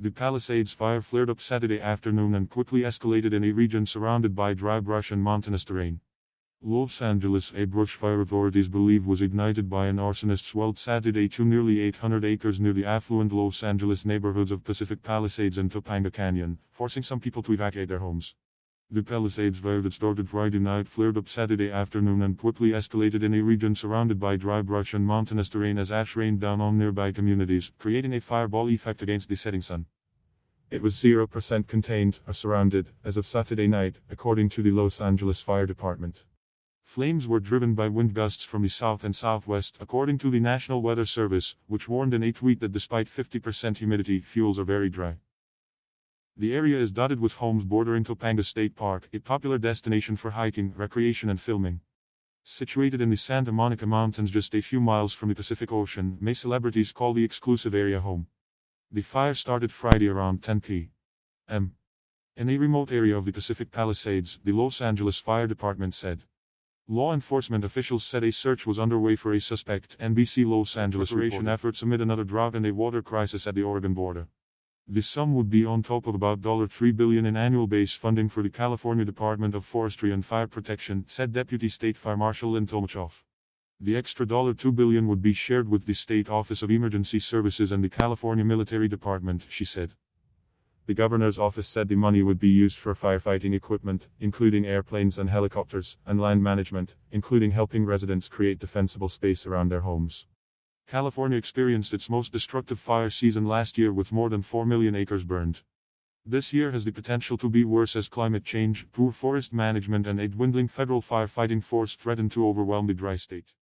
The Palisades fire flared up Saturday afternoon and quickly escalated in a region surrounded by dry brush and mountainous terrain. Los Angeles, a brush fire authorities believe was ignited by an arsonist's weld Saturday to nearly 800 acres near the affluent Los Angeles neighborhoods of Pacific Palisades and Topanga Canyon, forcing some people to evacuate their homes. The Palisades fire that started Friday night flared up Saturday afternoon and quickly escalated in a region surrounded by dry brush and mountainous terrain as ash rained down on nearby communities, creating a fireball effect against the setting sun. It was 0% contained or surrounded as of Saturday night, according to the Los Angeles Fire Department. Flames were driven by wind gusts from the south and southwest, according to the National Weather Service, which warned in a tweet that despite 50% humidity, fuels are very dry. The area is dotted with homes bordering Topanga State Park, a popular destination for hiking, recreation, and filming. Situated in the Santa Monica Mountains just a few miles from the Pacific Ocean, may celebrities call the exclusive area home. The fire started Friday around 10 p.m. In a remote area of the Pacific Palisades, the Los Angeles Fire Department said. Law enforcement officials said a search was underway for a suspect. NBC Los Angeles reparation efforts amid another drought and a water crisis at the Oregon border. The sum would be on top of about $3 billion in annual base funding for the California Department of Forestry and Fire Protection, said Deputy State Fire Marshal Lynn Tolmachoff. The extra 2 billion would be shared with the State Office of Emergency Services and the California Military Department, she said. The governor's office said the money would be used for firefighting equipment, including airplanes and helicopters, and land management, including helping residents create defensible space around their homes. California experienced its most destructive fire season last year with more than 4 million acres burned. This year has the potential to be worse as climate change, poor forest management, and a dwindling federal firefighting force threaten to overwhelm the dry state.